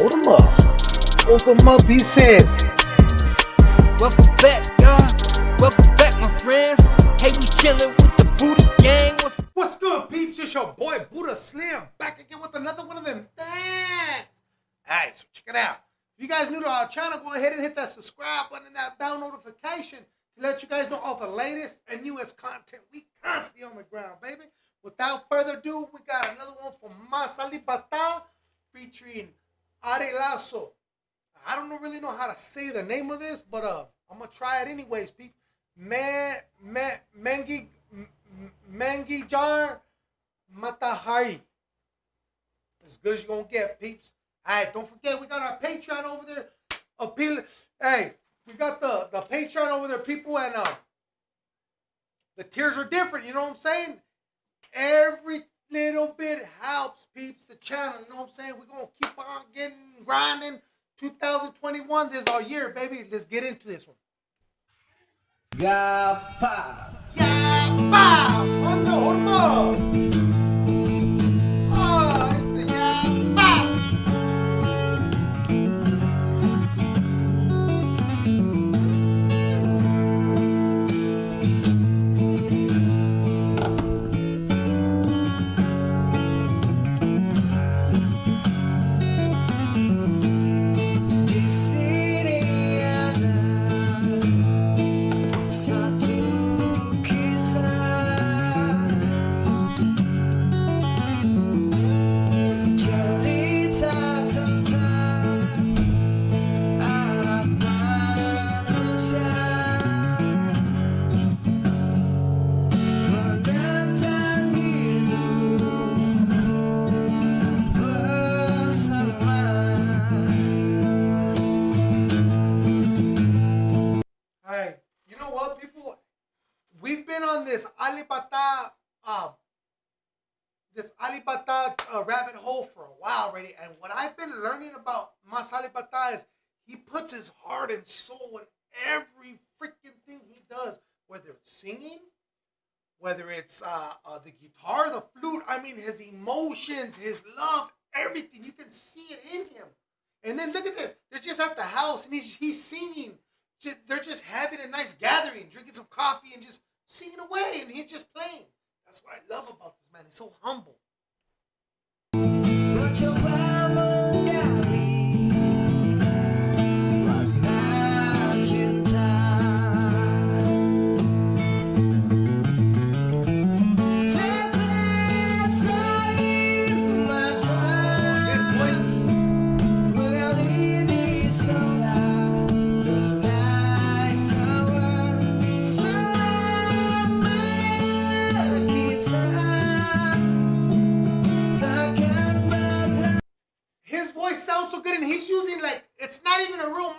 Hold them up. Hold them up, he said. Welcome back, y'all. Welcome back, my friends. Hey, we chillin' with the Buddha gang. What's What's good, peeps? It's your boy Buddha Slim back again with another one of them things. Alright, so check it out. If you guys new to our channel, go ahead and hit that subscribe button and that bell notification to let you guys know all the latest and newest content. We constantly on the ground, baby. Without further ado, we got another one from Mas Alip Ba Ta featuring Ari Lasso. I don't really know how to say the name of this, but uh, I'm gonna try it anyways, peeps. Man, man, Mengi, M- M- Mangi Jar Matahari. As good as you're gonna get, peeps. Alright, don't forget we got our Patreon over there. Appeal hey, we got the, the Patreon over there, people, and uh the tiers are different, you know what I'm saying? Every little bit helps, peeps, the channel, you know what I'm saying? We're gonna keep on getting grinding. 2021, this is our year, baby. Let's get into this one. Yeah, wow! On the hormone! Alip Ba Ta uh, rabbit hole for a while already, and what I've been learning about Mas Alip Ba Ta is he puts his heart and soul in every freaking thing he does, whether it's singing, whether it's uh, uh, the guitar, the flute. I mean, his emotions, his love, everything. You can see it in him. And then look at this. They're just at the house and he's he's singing. Ju- They're just having a nice gathering, drinking some coffee and just singing away, and he's just playing. That's what I love about this man. He's so humble.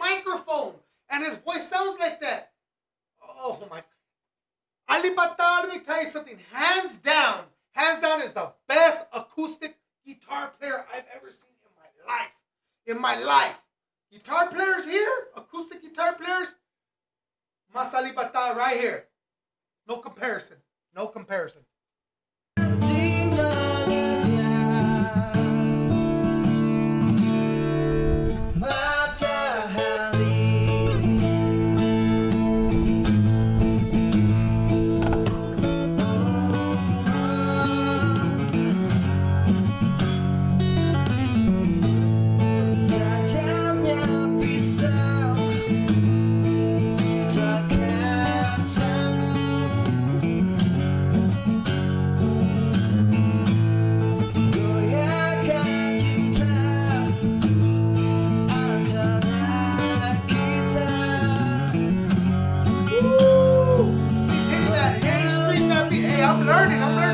Microphone, and his voice sounds like that. Oh my! Alip Ba Ta, let me tell you something. Hands down, hands down is the best acoustic guitar player I've ever seen in my life. In my life, guitar players here, acoustic guitar players, Mas Ali right here. No comparison. No comparison. I'm learning. I'm learning.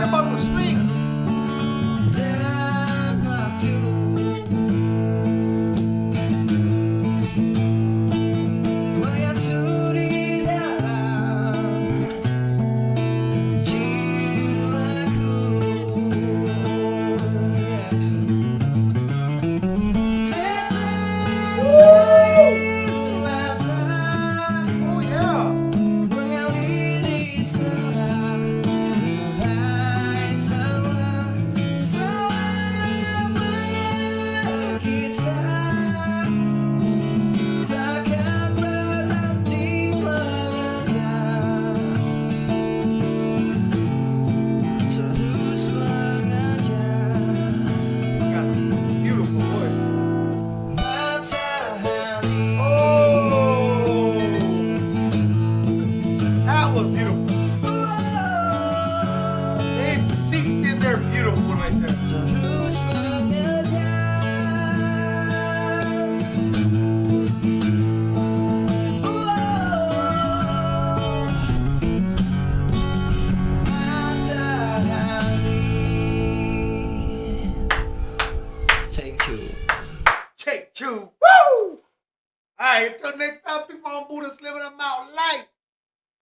Right, until next time, people on Buddha living I'm out light.